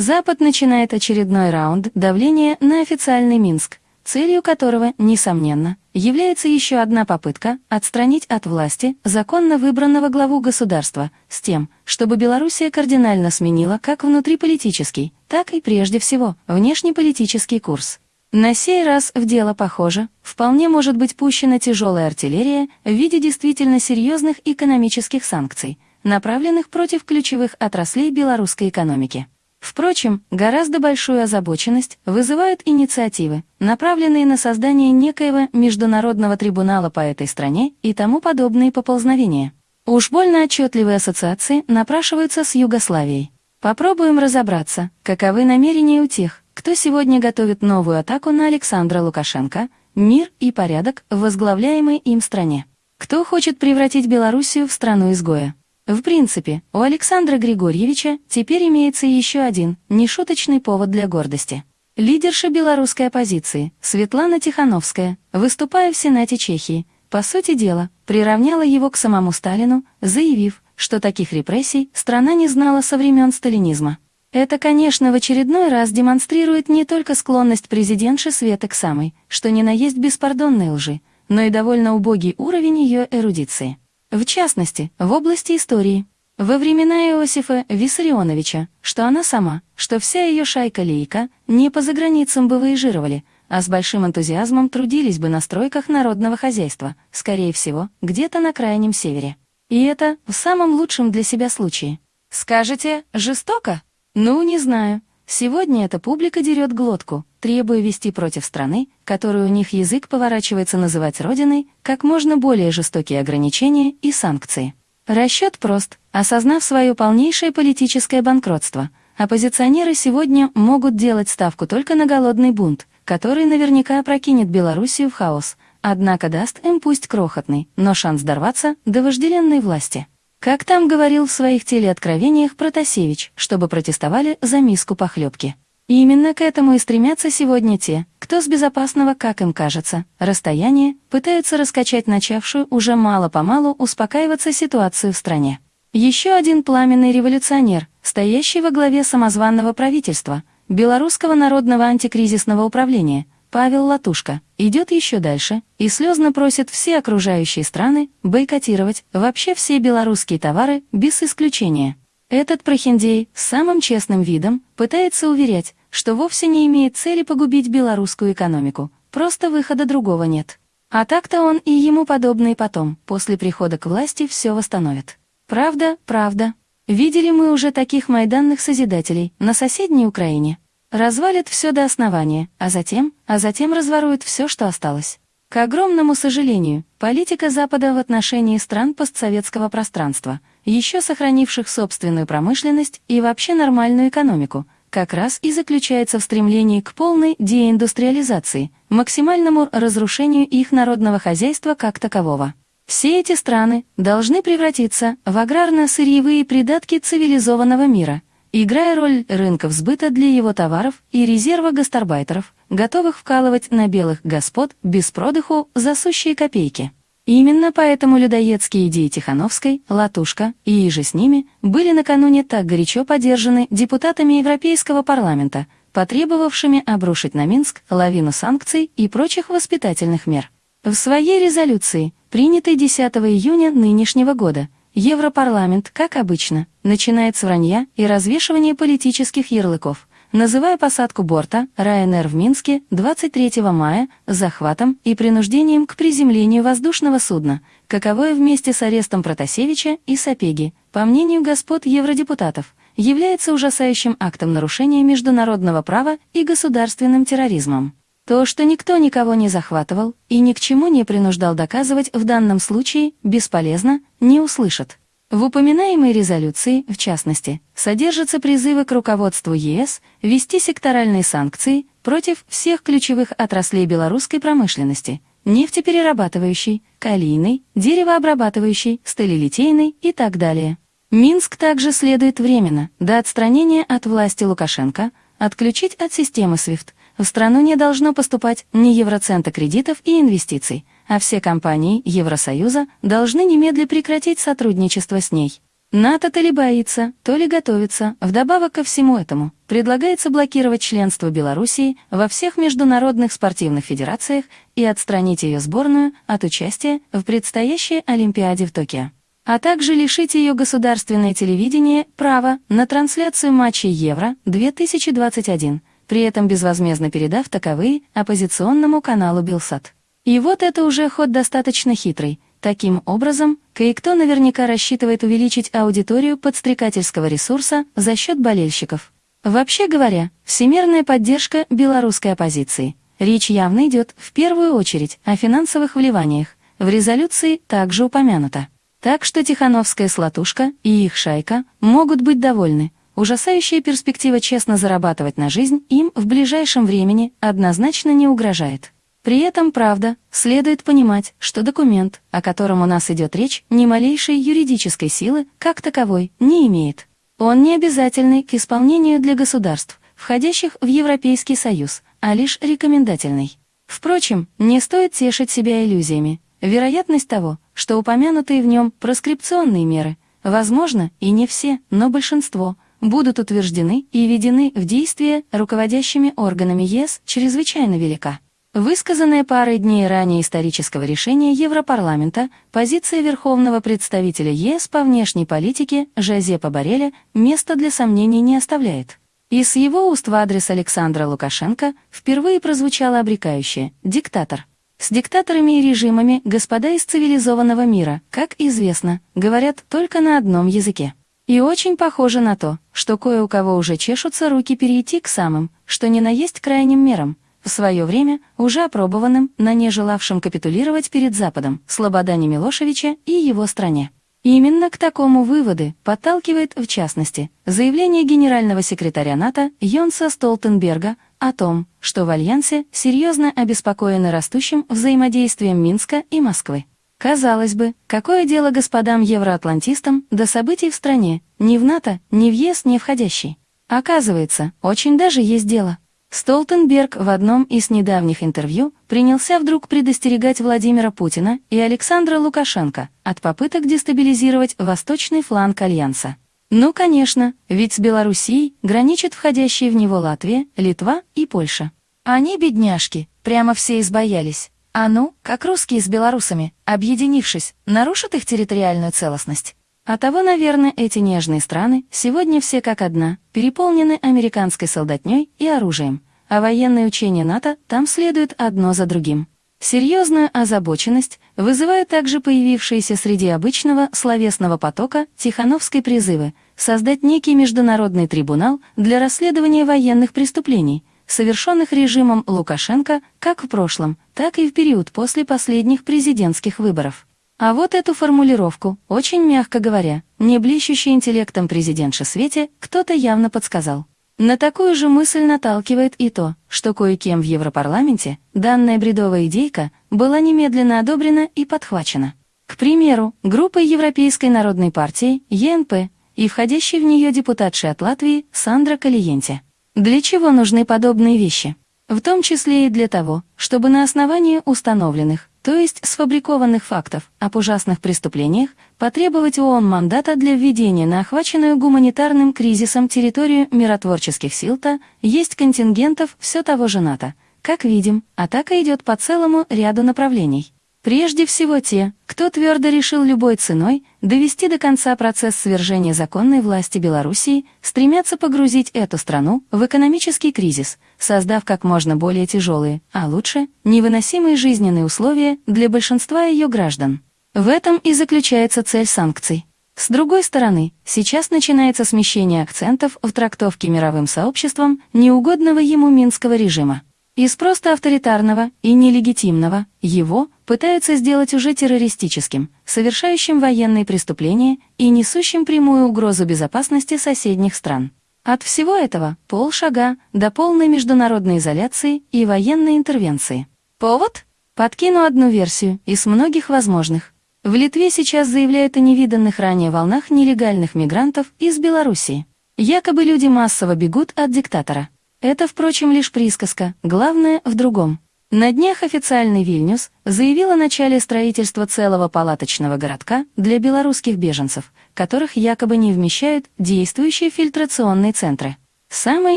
Запад начинает очередной раунд давления на официальный Минск, целью которого, несомненно, является еще одна попытка отстранить от власти законно выбранного главу государства с тем, чтобы Белоруссия кардинально сменила как внутриполитический, так и прежде всего внешнеполитический курс. На сей раз в дело похоже, вполне может быть пущена тяжелая артиллерия в виде действительно серьезных экономических санкций, направленных против ключевых отраслей белорусской экономики. Впрочем, гораздо большую озабоченность вызывают инициативы, направленные на создание некоего международного трибунала по этой стране и тому подобные поползновения. Уж больно отчетливые ассоциации напрашиваются с Югославией. Попробуем разобраться, каковы намерения у тех, кто сегодня готовит новую атаку на Александра Лукашенко, мир и порядок в возглавляемой им стране. Кто хочет превратить Белоруссию в страну-изгоя? В принципе, у Александра Григорьевича теперь имеется еще один, нешуточный повод для гордости. Лидерша белорусской оппозиции, Светлана Тихановская, выступая в Сенате Чехии, по сути дела, приравняла его к самому Сталину, заявив, что таких репрессий страна не знала со времен сталинизма. Это, конечно, в очередной раз демонстрирует не только склонность президентши Светы к самой, что ни на есть беспардонной лжи, но и довольно убогий уровень ее эрудиции. В частности, в области истории. Во времена Иосифа Виссарионовича, что она сама, что вся ее шайка-лейка не по заграницам бы выезжировали, а с большим энтузиазмом трудились бы на стройках народного хозяйства, скорее всего, где-то на крайнем севере. И это в самом лучшем для себя случае. Скажете, жестоко? Ну, не знаю. Сегодня эта публика дерет глотку, требуя вести против страны, которую у них язык поворачивается называть родиной, как можно более жестокие ограничения и санкции. Расчет прост. Осознав свое полнейшее политическое банкротство, оппозиционеры сегодня могут делать ставку только на голодный бунт, который наверняка опрокинет Белоруссию в хаос, однако даст им пусть крохотный, но шанс дорваться до вожделенной власти. Как там говорил в своих телеоткровениях Протасевич, чтобы протестовали за миску похлебки. И именно к этому и стремятся сегодня те, кто с безопасного, как им кажется, расстояния пытаются раскачать начавшую уже мало-помалу успокаиваться ситуацию в стране. Еще один пламенный революционер, стоящий во главе самозванного правительства, Белорусского народного антикризисного управления, Павел Латушка, идет еще дальше и слезно просит все окружающие страны бойкотировать вообще все белорусские товары без исключения. Этот прохиндей с самым честным видом пытается уверять, что вовсе не имеет цели погубить белорусскую экономику, просто выхода другого нет. А так-то он и ему подобные потом, после прихода к власти, все восстановят. Правда, правда. Видели мы уже таких майданных созидателей на соседней Украине. Развалит все до основания, а затем, а затем разворует все, что осталось. К огромному сожалению, политика Запада в отношении стран постсоветского пространства, еще сохранивших собственную промышленность и вообще нормальную экономику, как раз и заключается в стремлении к полной деиндустриализации, максимальному разрушению их народного хозяйства как такового. Все эти страны должны превратиться в аграрно-сырьевые придатки цивилизованного мира – играя роль рынков сбыта для его товаров и резерва гастарбайтеров, готовых вкалывать на белых господ без продыху за сущие копейки. Именно поэтому людоедские идеи Тихановской, Латушка и иже с ними были накануне так горячо поддержаны депутатами Европейского парламента, потребовавшими обрушить на Минск лавину санкций и прочих воспитательных мер. В своей резолюции, принятой 10 июня нынешнего года, Европарламент, как обычно, начинает с вранья и развешивания политических ярлыков, называя посадку борта Ryanair в Минске 23 мая захватом и принуждением к приземлению воздушного судна, каковое вместе с арестом Протасевича и Сапеги, по мнению господ евродепутатов, является ужасающим актом нарушения международного права и государственным терроризмом. То, что никто никого не захватывал и ни к чему не принуждал доказывать в данном случае, бесполезно, не услышат. В упоминаемой резолюции, в частности, содержатся призывы к руководству ЕС ввести секторальные санкции против всех ключевых отраслей белорусской промышленности – нефтеперерабатывающей, калийной, деревообрабатывающей, сталелитейной и так далее. Минск также следует временно, до отстранения от власти Лукашенко, отключить от системы SWIFT – в страну не должно поступать ни евроцента кредитов и инвестиций, а все компании Евросоюза должны немедленно прекратить сотрудничество с ней. НАТО то ли боится, то ли готовится. Вдобавок ко всему этому, предлагается блокировать членство Белоруссии во всех международных спортивных федерациях и отстранить ее сборную от участия в предстоящей Олимпиаде в Токио а также лишить ее государственное телевидение права на трансляцию матчей Евро-2021, при этом безвозмездно передав таковые оппозиционному каналу Белсат. И вот это уже ход достаточно хитрый. Таким образом, кое-кто наверняка рассчитывает увеличить аудиторию подстрекательского ресурса за счет болельщиков. Вообще говоря, всемирная поддержка белорусской оппозиции. Речь явно идет в первую очередь о финансовых вливаниях. В резолюции также упомянуто. Так что Тихановская слотушка и их шайка могут быть довольны. Ужасающая перспектива честно зарабатывать на жизнь им в ближайшем времени однозначно не угрожает. При этом, правда, следует понимать, что документ, о котором у нас идет речь, ни малейшей юридической силы, как таковой, не имеет. Он не обязательный к исполнению для государств, входящих в Европейский Союз, а лишь рекомендательный. Впрочем, не стоит тешить себя иллюзиями. Вероятность того, что упомянутые в нем проскрипционные меры, возможно, и не все, но большинство, будут утверждены и введены в действие руководящими органами ЕС чрезвычайно велика. Высказанная парой дней ранее исторического решения Европарламента, позиция Верховного представителя ЕС по внешней политике Жозепа Бареля места для сомнений не оставляет. И с его уст в адрес Александра Лукашенко впервые прозвучало обрекающее «диктатор». С диктаторами и режимами господа из цивилизованного мира, как известно, говорят только на одном языке. И очень похоже на то, что кое у кого уже чешутся руки перейти к самым, что ни на есть крайним мерам, в свое время уже опробованным на не желавшем капитулировать перед Западом Слободане Милошевича и его стране. Именно к такому выводы подталкивает, в частности, заявление генерального секретаря НАТО Йонса Столтенберга о том, что в Альянсе серьезно обеспокоены растущим взаимодействием Минска и Москвы. Казалось бы, какое дело господам евроатлантистам до событий в стране, ни в НАТО, ни в ЕС не входящей? Оказывается, очень даже есть дело. Столтенберг в одном из недавних интервью принялся вдруг предостерегать Владимира Путина и Александра Лукашенко от попыток дестабилизировать восточный фланг Альянса. Ну, конечно, ведь с Белоруссией граничат входящие в него Латвия, Литва и Польша. Они, бедняжки, прямо все избоялись. А ну, как русские с белорусами, объединившись, нарушат их территориальную целостность. А того, наверное, эти нежные страны сегодня все как одна, переполнены американской солдатней и оружием, а военные учения НАТО там следуют одно за другим. Серьезную озабоченность вызывают также появившиеся среди обычного словесного потока Тихановской призывы создать некий международный трибунал для расследования военных преступлений, совершенных режимом Лукашенко как в прошлом, так и в период после последних президентских выборов. А вот эту формулировку, очень мягко говоря, не блещущий интеллектом президентша Свете, кто-то явно подсказал. На такую же мысль наталкивает и то, что кое-кем в Европарламенте данная бредовая идейка была немедленно одобрена и подхвачена. К примеру, группой Европейской народной партии, ЕНП, и входящей в нее депутатшей от Латвии Сандра Калиенте. Для чего нужны подобные вещи? В том числе и для того, чтобы на основании установленных, то есть сфабрикованных фактов об ужасных преступлениях, потребовать ООН мандата для введения на охваченную гуманитарным кризисом территорию миротворческих сил-то есть контингентов все того же НАТО. Как видим, атака идет по целому ряду направлений. Прежде всего те, кто твердо решил любой ценой довести до конца процесс свержения законной власти Белоруссии, стремятся погрузить эту страну в экономический кризис, создав как можно более тяжелые, а лучше, невыносимые жизненные условия для большинства ее граждан. В этом и заключается цель санкций. С другой стороны, сейчас начинается смещение акцентов в трактовке мировым сообществом неугодного ему минского режима. Из просто авторитарного и нелегитимного его пытаются сделать уже террористическим, совершающим военные преступления и несущим прямую угрозу безопасности соседних стран. От всего этого полшага до полной международной изоляции и военной интервенции. Повод? Подкину одну версию из многих возможных. В Литве сейчас заявляют о невиданных ранее волнах нелегальных мигрантов из Белоруссии. Якобы люди массово бегут от диктатора. Это, впрочем, лишь присказка, главное в другом. На днях официальный Вильнюс заявил о начале строительства целого палаточного городка для белорусских беженцев, которых якобы не вмещают действующие фильтрационные центры. Самое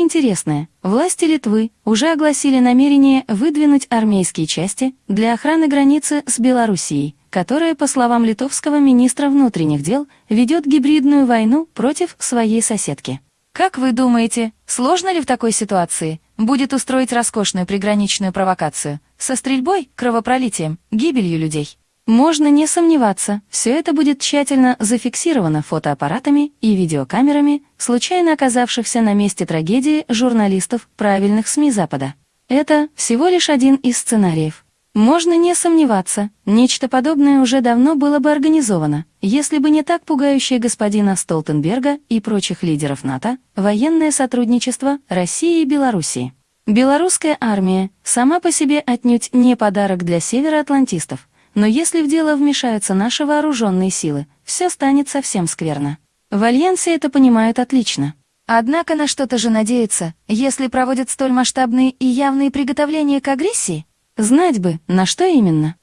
интересное, власти Литвы уже огласили намерение выдвинуть армейские части для охраны границы с Белоруссией, которая, по словам литовского министра внутренних дел, ведет гибридную войну против своей соседки. Как вы думаете, сложно ли в такой ситуации будет устроить роскошную приграничную провокацию со стрельбой, кровопролитием, гибелью людей? Можно не сомневаться, все это будет тщательно зафиксировано фотоаппаратами и видеокамерами случайно оказавшихся на месте трагедии журналистов правильных СМИ Запада. Это всего лишь один из сценариев. Можно не сомневаться, нечто подобное уже давно было бы организовано, если бы не так пугающее господина Столтенберга и прочих лидеров НАТО военное сотрудничество России и Белоруссии. Белорусская армия сама по себе отнюдь не подарок для североатлантистов, но если в дело вмешаются наши вооруженные силы, все станет совсем скверно. В Альянсе это понимают отлично. Однако на что-то же надеются, если проводят столь масштабные и явные приготовления к агрессии? Знать бы, на что именно.